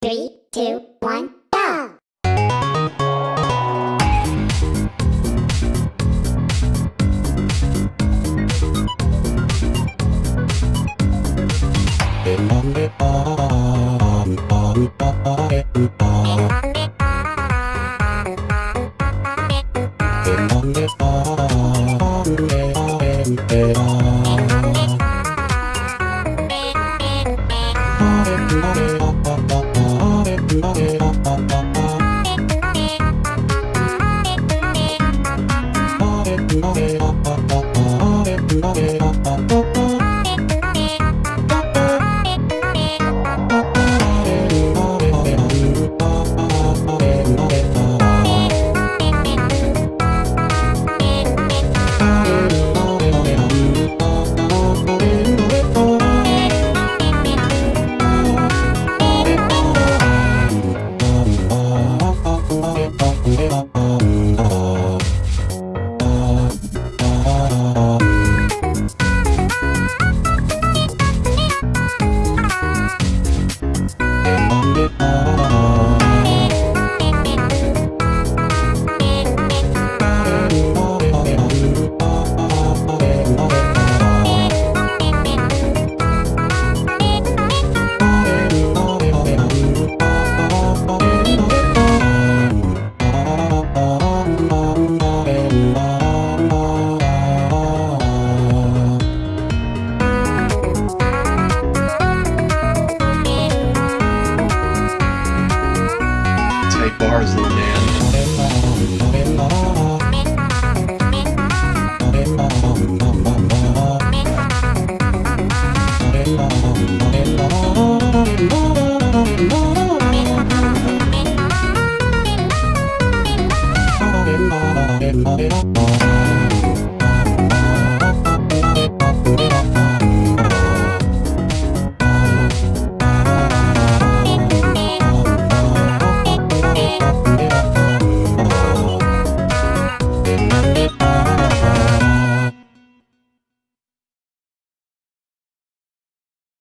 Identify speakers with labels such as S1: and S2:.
S1: Three, two, one, go!
S2: Oh. Bars, little man.